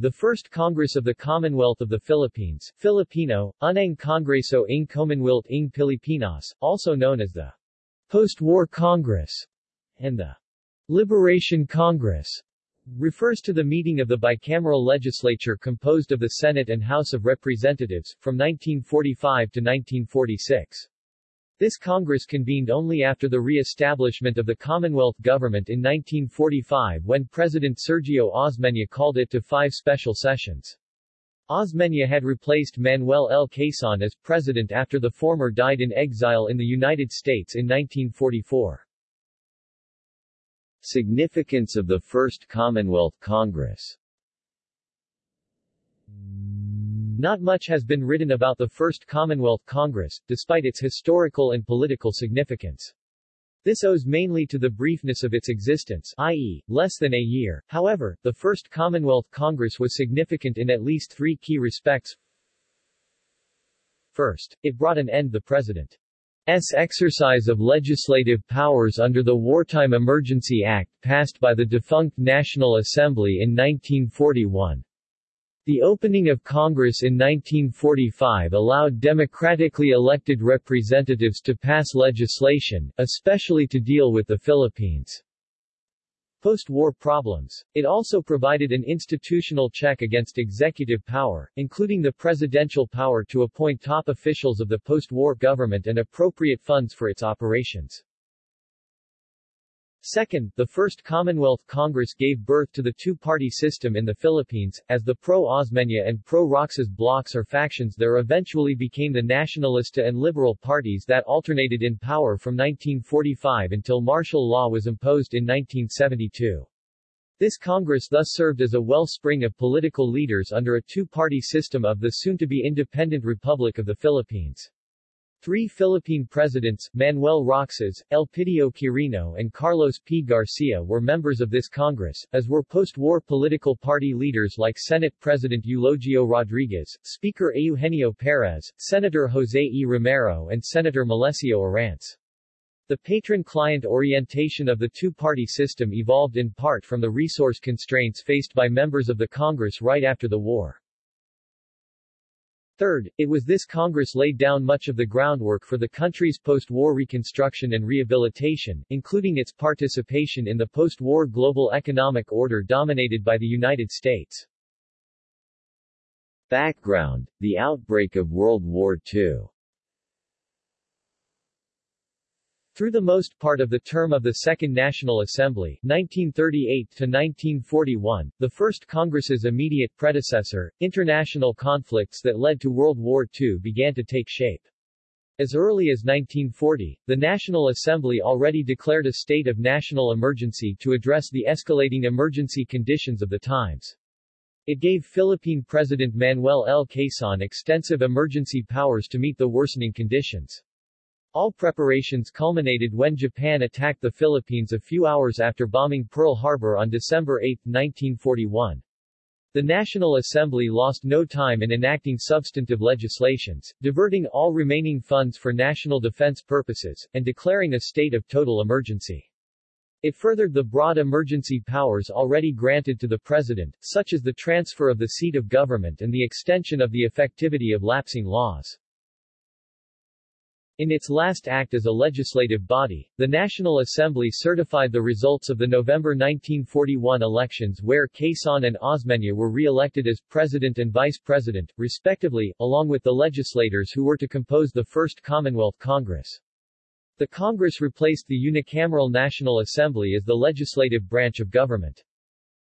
The First Congress of the Commonwealth of the Philippines, Filipino, Unang Kongreso ng Commonwealth ng Pilipinas, also known as the Post-War Congress, and the Liberation Congress, refers to the meeting of the bicameral legislature composed of the Senate and House of Representatives, from 1945 to 1946. This Congress convened only after the re-establishment of the Commonwealth government in 1945 when President Sergio Osmeña called it to five special sessions. Osmeña had replaced Manuel L. Quezon as president after the former died in exile in the United States in 1944. Significance of the First Commonwealth Congress Not much has been written about the First Commonwealth Congress, despite its historical and political significance. This owes mainly to the briefness of its existence, i.e., less than a year. However, the First Commonwealth Congress was significant in at least three key respects. First, it brought an end the President's exercise of legislative powers under the Wartime Emergency Act passed by the defunct National Assembly in 1941. The opening of Congress in 1945 allowed democratically elected representatives to pass legislation, especially to deal with the Philippines' post-war problems. It also provided an institutional check against executive power, including the presidential power to appoint top officials of the post-war government and appropriate funds for its operations. Second, the First Commonwealth Congress gave birth to the two-party system in the Philippines, as the pro-Osmeña and pro-Roxas blocs or factions there eventually became the Nacionalista and Liberal parties that alternated in power from 1945 until martial law was imposed in 1972. This Congress thus served as a wellspring of political leaders under a two-party system of the soon-to-be independent Republic of the Philippines. Three Philippine presidents, Manuel Roxas, Elpidio Quirino and Carlos P. Garcia were members of this Congress, as were post-war political party leaders like Senate President Eulogio Rodriguez, Speaker Eugenio Perez, Senator Jose E. Romero and Senator Melecio Arranz. The patron-client orientation of the two-party system evolved in part from the resource constraints faced by members of the Congress right after the war. Third, it was this Congress laid down much of the groundwork for the country's post-war reconstruction and rehabilitation, including its participation in the post-war global economic order dominated by the United States. Background The outbreak of World War II Through the most part of the term of the Second National Assembly 1938 to 1941, the First Congress's immediate predecessor, international conflicts that led to World War II began to take shape. As early as 1940, the National Assembly already declared a state of national emergency to address the escalating emergency conditions of the times. It gave Philippine President Manuel L. Quezon extensive emergency powers to meet the worsening conditions. All preparations culminated when Japan attacked the Philippines a few hours after bombing Pearl Harbor on December 8, 1941. The National Assembly lost no time in enacting substantive legislations, diverting all remaining funds for national defense purposes, and declaring a state of total emergency. It furthered the broad emergency powers already granted to the President, such as the transfer of the seat of government and the extension of the effectivity of lapsing laws. In its last act as a legislative body, the National Assembly certified the results of the November 1941 elections where Quezon and Osmeña were re-elected as president and vice president, respectively, along with the legislators who were to compose the First Commonwealth Congress. The Congress replaced the unicameral National Assembly as the legislative branch of government.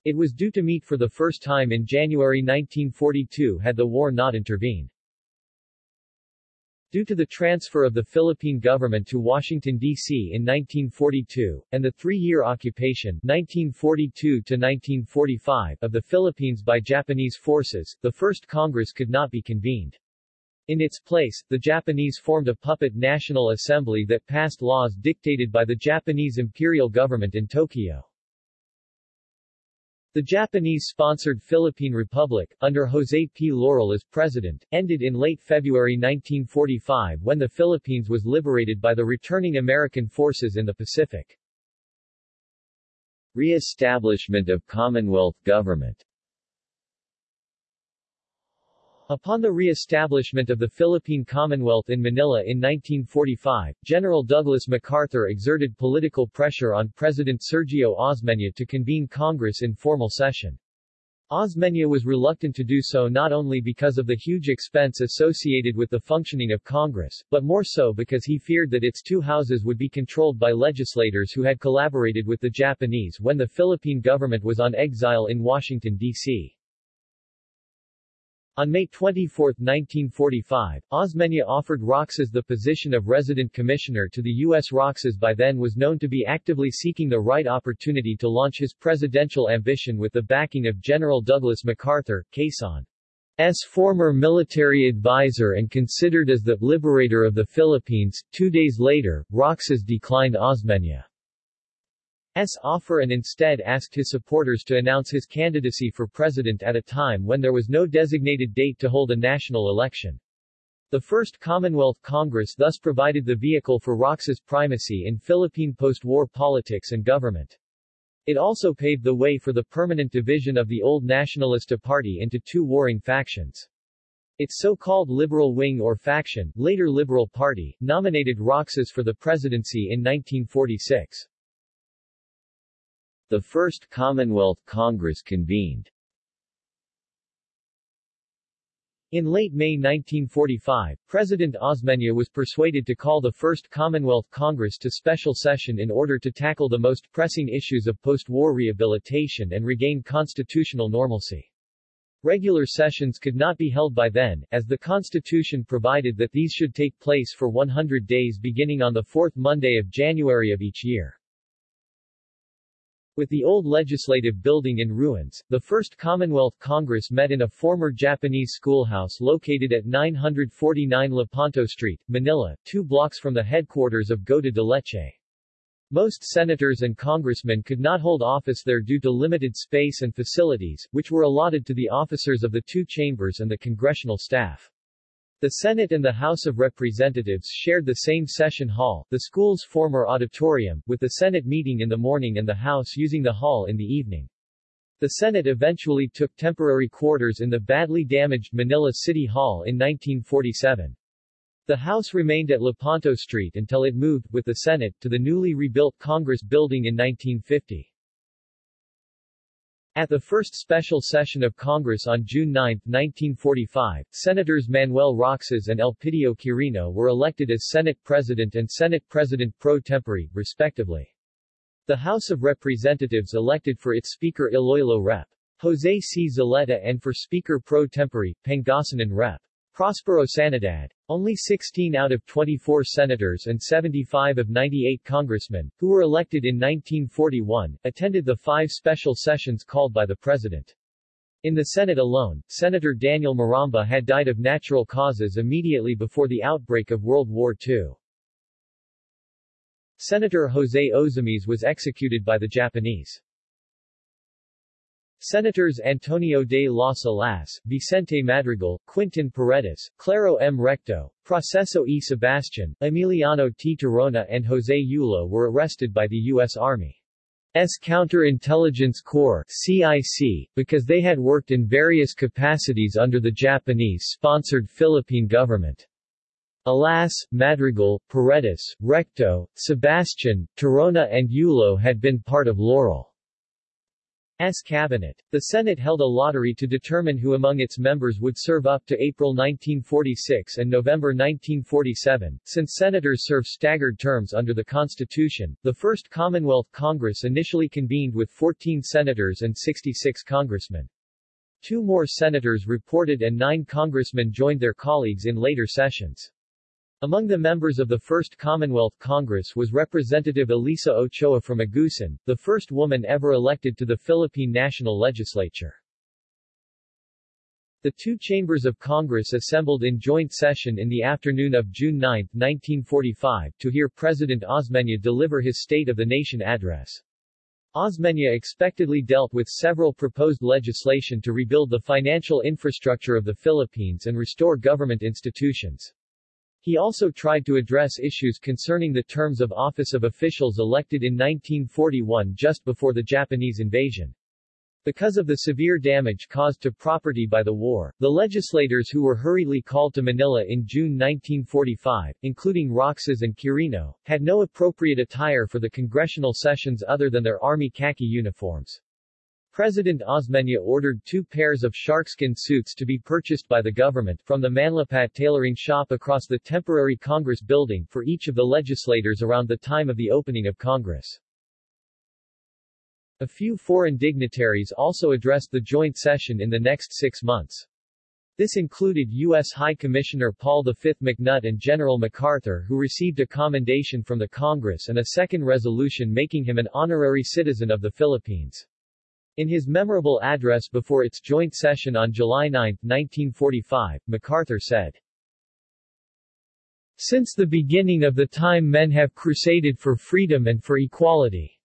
It was due to meet for the first time in January 1942 had the war not intervened. Due to the transfer of the Philippine government to Washington, D.C. in 1942, and the three-year occupation 1942 of the Philippines by Japanese forces, the First Congress could not be convened. In its place, the Japanese formed a puppet National Assembly that passed laws dictated by the Japanese imperial government in Tokyo. The Japanese-sponsored Philippine Republic, under Jose P. Laurel as president, ended in late February 1945 when the Philippines was liberated by the returning American forces in the Pacific. Re-establishment of Commonwealth government Upon the re-establishment of the Philippine Commonwealth in Manila in 1945, General Douglas MacArthur exerted political pressure on President Sergio Osmeña to convene Congress in formal session. Osmeña was reluctant to do so not only because of the huge expense associated with the functioning of Congress, but more so because he feared that its two houses would be controlled by legislators who had collaborated with the Japanese when the Philippine government was on exile in Washington, D.C. On May 24, 1945, Osmeña offered Roxas the position of resident commissioner to the U.S. Roxas by then was known to be actively seeking the right opportunity to launch his presidential ambition with the backing of General Douglas MacArthur, Quezon's former military advisor and considered as the liberator of the Philippines. Two days later, Roxas declined Osmeña. S. offer and instead asked his supporters to announce his candidacy for president at a time when there was no designated date to hold a national election. The First Commonwealth Congress thus provided the vehicle for Roxas' primacy in Philippine post-war politics and government. It also paved the way for the permanent division of the old Nacionalista Party into two warring factions. Its so-called liberal wing or faction, later Liberal Party, nominated Roxas for the presidency in 1946. The First Commonwealth Congress convened. In late May 1945, President Osmeña was persuaded to call the First Commonwealth Congress to special session in order to tackle the most pressing issues of post-war rehabilitation and regain constitutional normalcy. Regular sessions could not be held by then, as the Constitution provided that these should take place for 100 days beginning on the fourth Monday of January of each year. With the old legislative building in ruins, the first Commonwealth Congress met in a former Japanese schoolhouse located at 949 Lepanto Street, Manila, two blocks from the headquarters of Gota de Leche. Most senators and congressmen could not hold office there due to limited space and facilities, which were allotted to the officers of the two chambers and the congressional staff. The Senate and the House of Representatives shared the same session hall, the school's former auditorium, with the Senate meeting in the morning and the House using the hall in the evening. The Senate eventually took temporary quarters in the badly damaged Manila City Hall in 1947. The House remained at Lepanto Street until it moved, with the Senate, to the newly rebuilt Congress Building in 1950. At the first special session of Congress on June 9, 1945, Senators Manuel Roxas and Elpidio Quirino were elected as Senate President and Senate President pro tempore, respectively. The House of Representatives elected for its Speaker Iloilo Rep. Jose C. Zulueta and for Speaker pro tempore, Pangasinan Rep. Prospero Sanidad. Only 16 out of 24 senators and 75 of 98 congressmen, who were elected in 1941, attended the five special sessions called by the President. In the Senate alone, Senator Daniel Maramba had died of natural causes immediately before the outbreak of World War II. Senator Jose Ozamiz was executed by the Japanese. Senators Antonio de las Alas, Vicente Madrigal, Quintin Paredes, Claro M. Recto, Proceso E. Sebastian, Emiliano T. Tirona and Jose Yulo were arrested by the U.S. Army's Counterintelligence Corps CIC, because they had worked in various capacities under the Japanese-sponsored Philippine government. Alas, Madrigal, Paredes, Recto, Sebastian, Tirona and Yulo had been part of Laurel. S. cabinet. The Senate held a lottery to determine who among its members would serve up to April 1946 and November 1947. Since senators serve staggered terms under the Constitution, the First Commonwealth Congress initially convened with 14 senators and 66 congressmen. Two more senators reported and nine congressmen joined their colleagues in later sessions. Among the members of the First Commonwealth Congress was Representative Elisa Ochoa from Agusan, the first woman ever elected to the Philippine National Legislature. The two chambers of Congress assembled in joint session in the afternoon of June 9, 1945, to hear President Osmeña deliver his State of the Nation address. Osmeña expectedly dealt with several proposed legislation to rebuild the financial infrastructure of the Philippines and restore government institutions. He also tried to address issues concerning the terms of office of officials elected in 1941 just before the Japanese invasion. Because of the severe damage caused to property by the war, the legislators who were hurriedly called to Manila in June 1945, including Roxas and Quirino, had no appropriate attire for the congressional sessions other than their army khaki uniforms. President Osmeña ordered two pairs of sharkskin suits to be purchased by the government from the Manlapat tailoring shop across the temporary Congress building for each of the legislators around the time of the opening of Congress. A few foreign dignitaries also addressed the joint session in the next six months. This included U.S. High Commissioner Paul V. McNutt and General MacArthur who received a commendation from the Congress and a second resolution making him an honorary citizen of the Philippines. In his memorable address before its joint session on July 9, 1945, MacArthur said, Since the beginning of the time men have crusaded for freedom and for equality.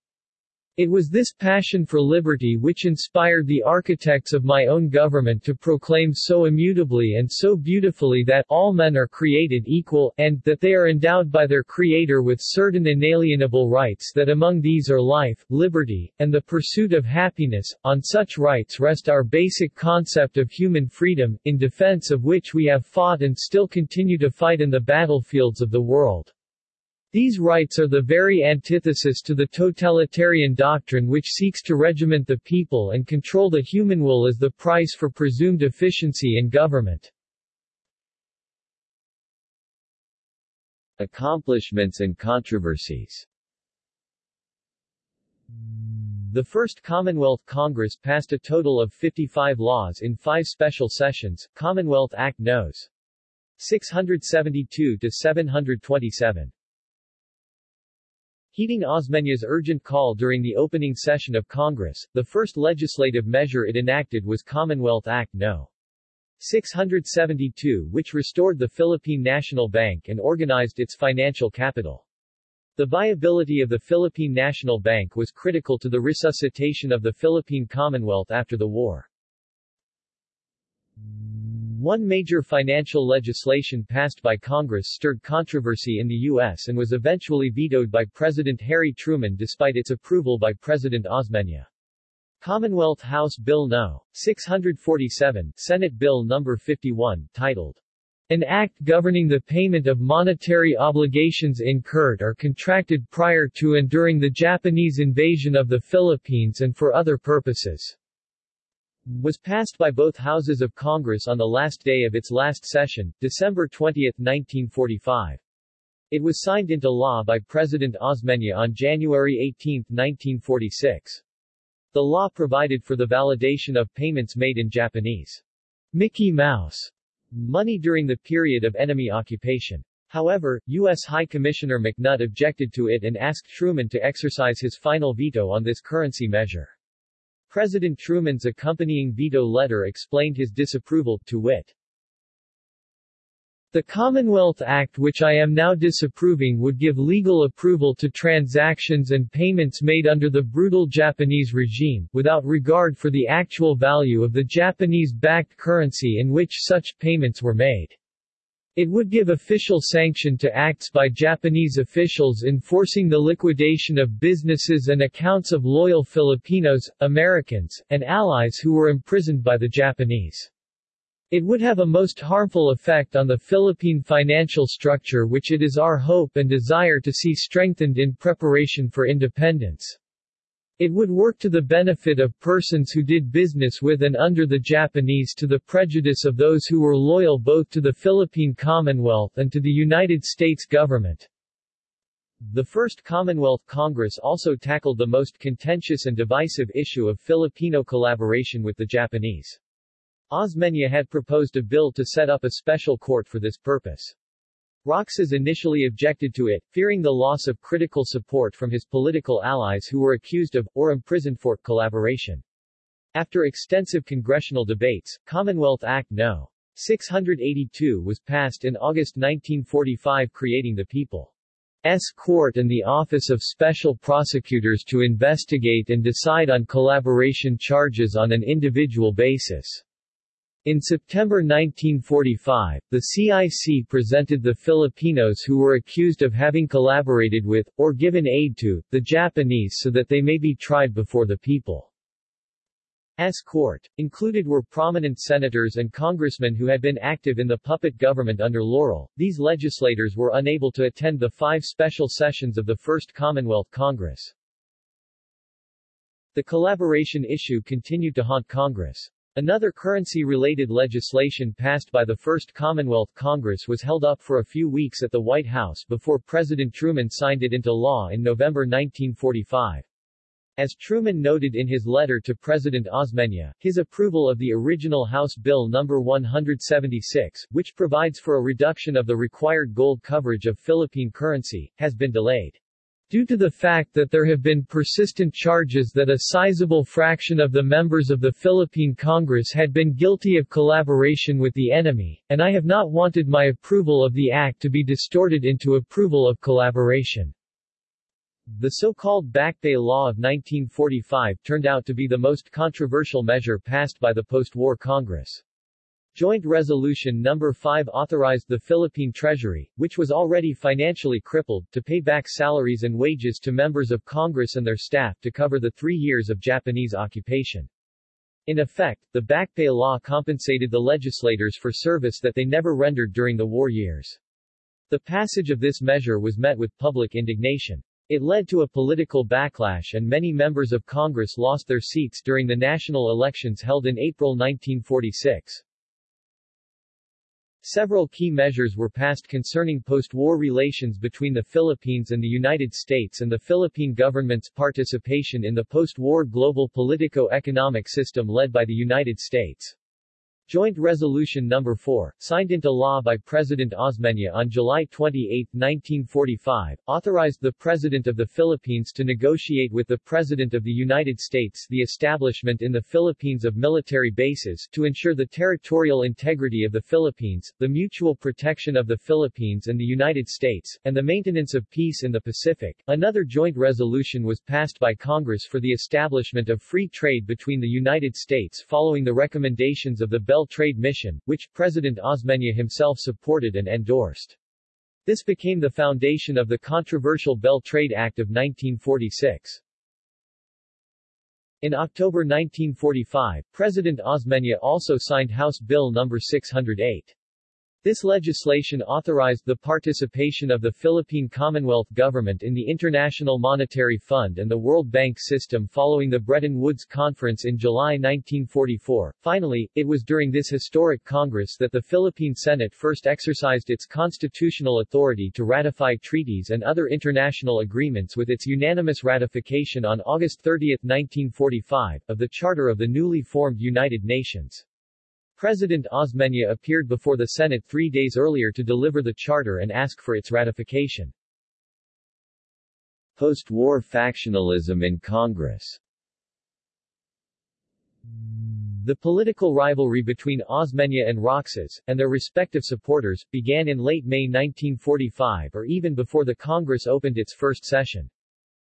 It was this passion for liberty which inspired the architects of my own government to proclaim so immutably and so beautifully that all men are created equal, and that they are endowed by their Creator with certain inalienable rights that among these are life, liberty, and the pursuit of happiness. On such rights rest our basic concept of human freedom, in defense of which we have fought and still continue to fight in the battlefields of the world. These rights are the very antithesis to the totalitarian doctrine which seeks to regiment the people and control the human will as the price for presumed efficiency in government. Accomplishments and controversies The First Commonwealth Congress passed a total of 55 laws in five special sessions, Commonwealth Act Nos. 672 to 727. Heeding Osmeña's urgent call during the opening session of Congress, the first legislative measure it enacted was Commonwealth Act No. 672 which restored the Philippine National Bank and organized its financial capital. The viability of the Philippine National Bank was critical to the resuscitation of the Philippine Commonwealth after the war. One major financial legislation passed by Congress stirred controversy in the U.S. and was eventually vetoed by President Harry Truman despite its approval by President Osmeña. Commonwealth House Bill No. 647, Senate Bill No. 51, titled, An Act Governing the Payment of Monetary Obligations Incurred or Contracted Prior to and During the Japanese Invasion of the Philippines and for Other Purposes was passed by both houses of Congress on the last day of its last session, December 20, 1945. It was signed into law by President Osmeña on January 18, 1946. The law provided for the validation of payments made in Japanese Mickey Mouse money during the period of enemy occupation. However, U.S. High Commissioner McNutt objected to it and asked Truman to exercise his final veto on this currency measure. President Truman's accompanying veto letter explained his disapproval, to wit. The Commonwealth Act which I am now disapproving would give legal approval to transactions and payments made under the brutal Japanese regime, without regard for the actual value of the Japanese-backed currency in which such payments were made. It would give official sanction to acts by Japanese officials enforcing the liquidation of businesses and accounts of loyal Filipinos, Americans, and allies who were imprisoned by the Japanese. It would have a most harmful effect on the Philippine financial structure which it is our hope and desire to see strengthened in preparation for independence. It would work to the benefit of persons who did business with and under the Japanese to the prejudice of those who were loyal both to the Philippine Commonwealth and to the United States government. The First Commonwealth Congress also tackled the most contentious and divisive issue of Filipino collaboration with the Japanese. Osmeña had proposed a bill to set up a special court for this purpose. Roxas initially objected to it, fearing the loss of critical support from his political allies who were accused of, or imprisoned for, collaboration. After extensive congressional debates, Commonwealth Act No. 682 was passed in August 1945 creating the People's Court and the Office of Special Prosecutors to investigate and decide on collaboration charges on an individual basis. In September 1945, the CIC presented the Filipinos who were accused of having collaborated with, or given aid to, the Japanese so that they may be tried before the People's court. Included were prominent senators and congressmen who had been active in the puppet government under Laurel. These legislators were unable to attend the five special sessions of the First Commonwealth Congress. The collaboration issue continued to haunt Congress. Another currency-related legislation passed by the First Commonwealth Congress was held up for a few weeks at the White House before President Truman signed it into law in November 1945. As Truman noted in his letter to President Osmeña, his approval of the original House Bill No. 176, which provides for a reduction of the required gold coverage of Philippine currency, has been delayed. Due to the fact that there have been persistent charges that a sizable fraction of the members of the Philippine Congress had been guilty of collaboration with the enemy, and I have not wanted my approval of the act to be distorted into approval of collaboration. The so-called Backpay Law of 1945 turned out to be the most controversial measure passed by the post-war Congress. Joint Resolution No. 5 authorized the Philippine Treasury, which was already financially crippled, to pay back salaries and wages to members of Congress and their staff to cover the three years of Japanese occupation. In effect, the backpay Law compensated the legislators for service that they never rendered during the war years. The passage of this measure was met with public indignation. It led to a political backlash and many members of Congress lost their seats during the national elections held in April 1946. Several key measures were passed concerning post-war relations between the Philippines and the United States and the Philippine government's participation in the post-war global politico-economic system led by the United States. Joint Resolution No. 4, signed into law by President Osmeña on July 28, 1945, authorized the President of the Philippines to negotiate with the President of the United States the establishment in the Philippines of military bases to ensure the territorial integrity of the Philippines, the mutual protection of the Philippines and the United States, and the maintenance of peace in the Pacific. Another joint resolution was passed by Congress for the establishment of free trade between the United States following the recommendations of the Bell Trade Mission, which President Osmeña himself supported and endorsed. This became the foundation of the controversial Bell Trade Act of 1946. In October 1945, President Osmeña also signed House Bill No. 608. This legislation authorized the participation of the Philippine Commonwealth Government in the International Monetary Fund and the World Bank system following the Bretton Woods Conference in July 1944. Finally, it was during this historic Congress that the Philippine Senate first exercised its constitutional authority to ratify treaties and other international agreements with its unanimous ratification on August 30, 1945, of the Charter of the newly formed United Nations. President Osmeña appeared before the Senate three days earlier to deliver the charter and ask for its ratification. Post-war factionalism in Congress The political rivalry between Osmeña and Roxas, and their respective supporters, began in late May 1945 or even before the Congress opened its first session.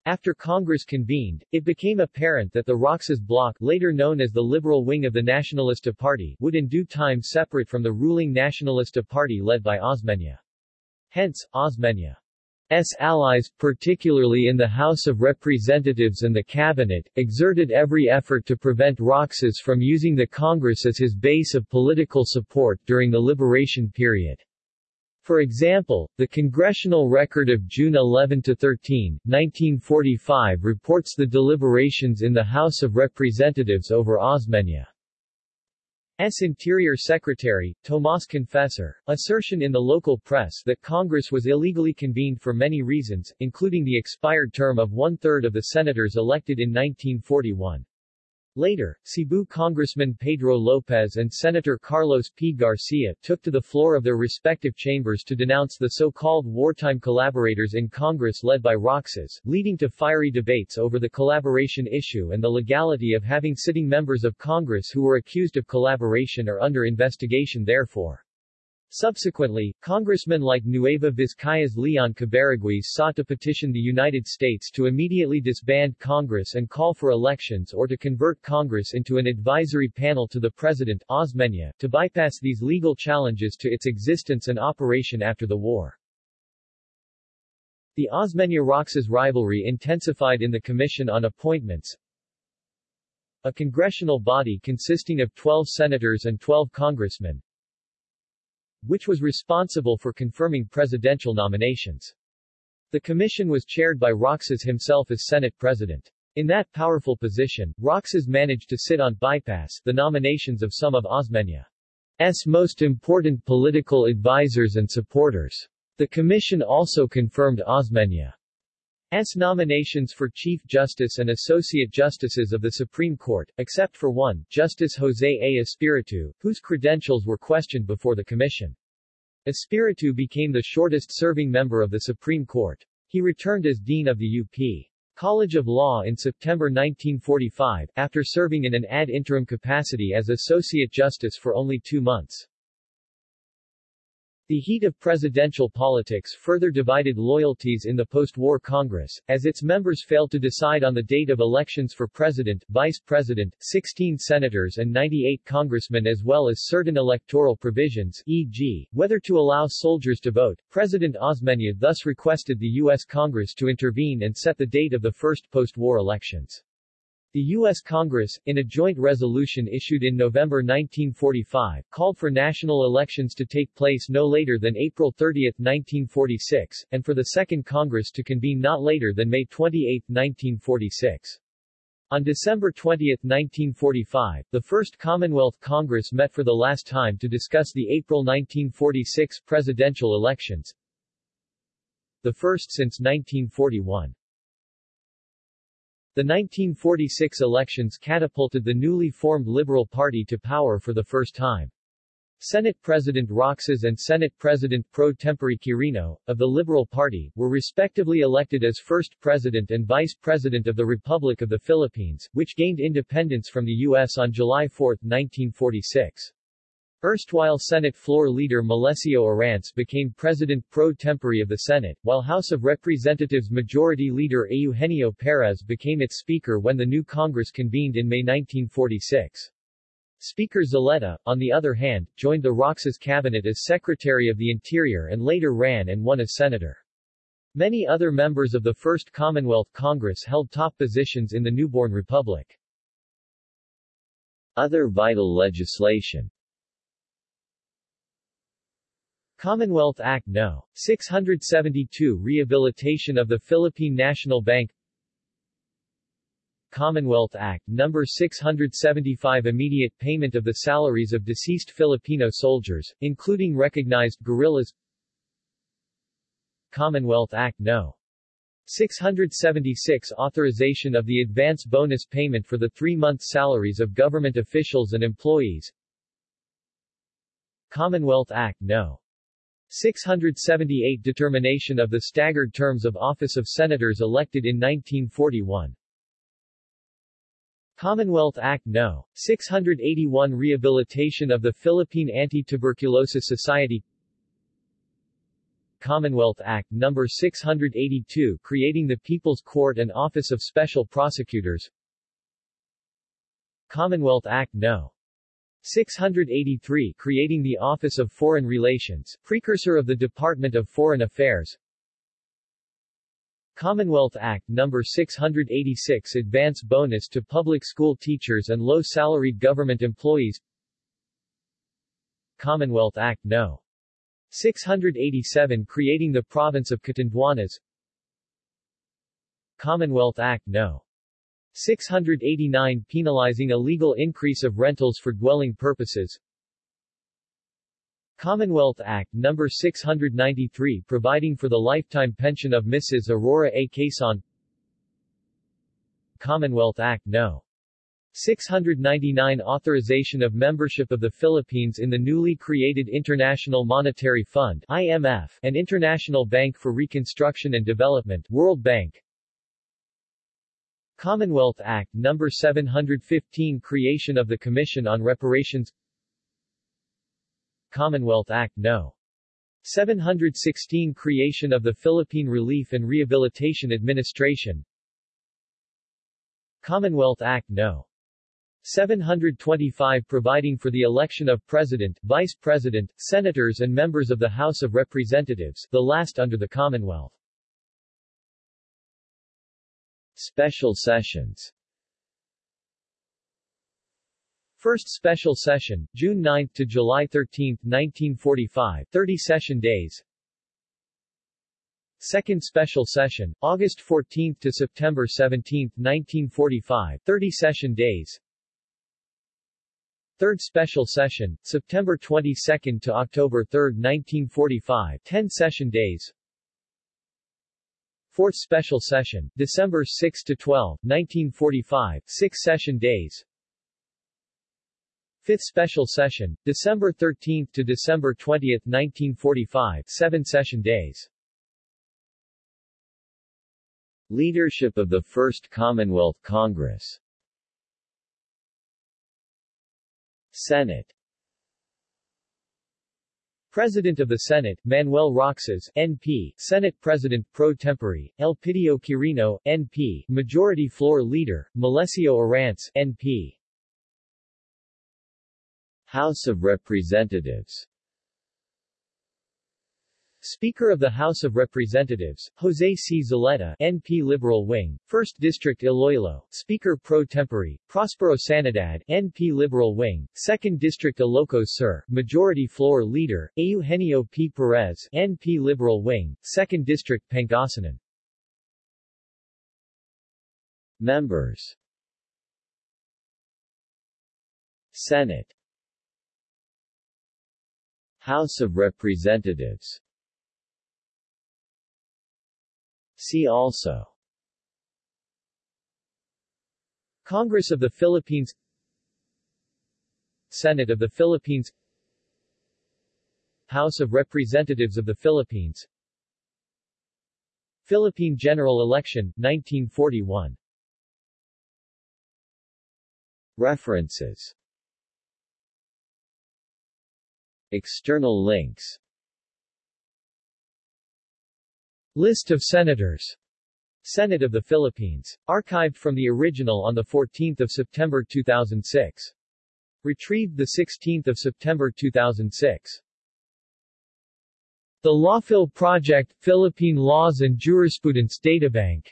After Congress convened, it became apparent that the Roxas bloc, later known as the liberal wing of the Nacionalista Party, would in due time separate from the ruling Nacionalista Party led by Osmeña. Hence, Osmeña's allies, particularly in the House of Representatives and the Cabinet, exerted every effort to prevent Roxas from using the Congress as his base of political support during the liberation period. For example, the Congressional Record of June 11–13, 1945 reports the deliberations in the House of Representatives over Osmeña's Interior Secretary, Tomas Confessor, assertion in the local press that Congress was illegally convened for many reasons, including the expired term of one-third of the senators elected in 1941. Later, Cebu Congressman Pedro Lopez and Senator Carlos P. Garcia took to the floor of their respective chambers to denounce the so-called wartime collaborators in Congress led by Roxas, leading to fiery debates over the collaboration issue and the legality of having sitting members of Congress who were accused of collaboration or under investigation therefore. Subsequently, congressmen like Nueva Vizcaya's Leon Cabarroguis sought to petition the United States to immediately disband Congress and call for elections or to convert Congress into an advisory panel to the President, Osmeña, to bypass these legal challenges to its existence and operation after the war. The Osmeña-Roxas rivalry intensified in the Commission on Appointments, a congressional body consisting of 12 senators and 12 congressmen, which was responsible for confirming presidential nominations. The commission was chaired by Roxas himself as Senate President. In that powerful position, Roxas managed to sit on bypass the nominations of some of Osmeña's most important political advisers and supporters. The commission also confirmed Osmeña's nominations for Chief Justice and Associate Justices of the Supreme Court, except for one, Justice Jose A. Espiritu, whose credentials were questioned before the commission. Espiritu became the shortest-serving member of the Supreme Court. He returned as Dean of the UP. College of Law in September 1945, after serving in an ad interim capacity as Associate Justice for only two months. The heat of presidential politics further divided loyalties in the post-war Congress, as its members failed to decide on the date of elections for president, vice president, 16 senators and 98 congressmen as well as certain electoral provisions e.g., whether to allow soldiers to vote. President Osmeña thus requested the U.S. Congress to intervene and set the date of the first post-war elections. The U.S. Congress, in a joint resolution issued in November 1945, called for national elections to take place no later than April 30, 1946, and for the Second Congress to convene not later than May 28, 1946. On December 20, 1945, the First Commonwealth Congress met for the last time to discuss the April 1946 presidential elections, the first since 1941. The 1946 elections catapulted the newly formed Liberal Party to power for the first time. Senate President Roxas and Senate President pro tempore Quirino, of the Liberal Party, were respectively elected as first President and Vice President of the Republic of the Philippines, which gained independence from the U.S. on July 4, 1946. Erstwhile Senate floor leader Melecio Arranz became president pro tempore of the Senate, while House of Representatives Majority Leader Eugenio Perez became its speaker when the new Congress convened in May 1946. Speaker Zulueta, on the other hand, joined the Roxas cabinet as Secretary of the Interior and later ran and won as senator. Many other members of the First Commonwealth Congress held top positions in the newborn republic. Other vital legislation Commonwealth Act No. 672 Rehabilitation of the Philippine National Bank Commonwealth Act No. 675 Immediate payment of the salaries of deceased Filipino soldiers, including recognized guerrillas Commonwealth Act No. 676 Authorization of the advance bonus payment for the three-month salaries of government officials and employees Commonwealth Act No. 678 Determination of the staggered terms of office of senators elected in 1941 Commonwealth Act No. 681 Rehabilitation of the Philippine Anti-Tuberculosis Society Commonwealth Act No. 682 Creating the People's Court and Office of Special Prosecutors Commonwealth Act No. 683 creating the Office of Foreign Relations, precursor of the Department of Foreign Affairs Commonwealth Act No. 686 Advance bonus to public school teachers and low-salaried government employees Commonwealth Act No. 687 Creating the Province of Catanduanes Commonwealth Act No. 689 penalizing illegal increase of rentals for dwelling purposes Commonwealth Act No. 693 providing for the lifetime pension of Mrs. Aurora A. Quezon Commonwealth Act No. 699 Authorization of membership of the Philippines in the newly created International Monetary Fund IMF and International Bank for Reconstruction and Development World Bank Commonwealth Act No. 715 Creation of the Commission on Reparations Commonwealth Act No. 716 Creation of the Philippine Relief and Rehabilitation Administration Commonwealth Act No. 725 providing for the election of President, Vice President, Senators and members of the House of Representatives, the last under the Commonwealth. Special sessions First special session, June 9 to July 13, 1945, 30 session days. Second special session, August 14 to September 17, 1945, 30 session days. Third special session, September 22 to October 3, 1945, 10 session days. Fourth special session, December 6 to 12, 1945, 6 session days. Fifth special session, December 13 to December 20, 1945, 7 session days. Leadership of the First Commonwealth Congress Senate President of the Senate, Manuel Roxas, NP, Senate President pro tempore, Elpidio Quirino, NP, Majority Floor Leader, Melecio Arranz, NP. House of Representatives Speaker of the House of Representatives, Jose C. Zulueta, NP Liberal Wing, 1st District Iloilo, Speaker pro tempore, Prospero Sanidad, NP Liberal Wing, 2nd District Ilocos Sur, Majority Floor Leader, Eugenio P. Perez, NP Liberal Wing, 2nd District Pangasinan. Members Senate House of Representatives See also. Congress of the Philippines. Senate of the Philippines. House of Representatives of the Philippines. Philippine General Election, 1941 References. External links List of Senators Senate of the Philippines. Archived from the original on 14 September 2006. Retrieved 16 September 2006. The Lawphil Project, Philippine Laws and Jurisprudence Databank.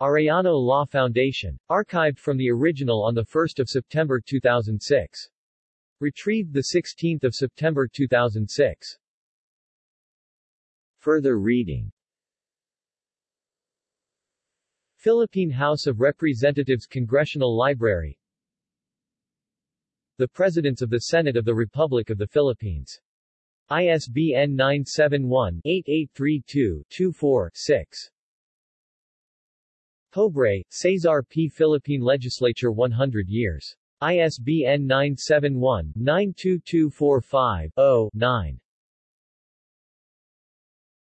Arellano Law Foundation. Archived from the original on 1 September 2006. Retrieved 16 September 2006. Further reading Philippine House of Representatives Congressional Library The Presidents of the Senate of the Republic of the Philippines. ISBN 971-8832-24-6. Pobre, Cesar P. Philippine Legislature 100 years. ISBN 971-92245-0-9.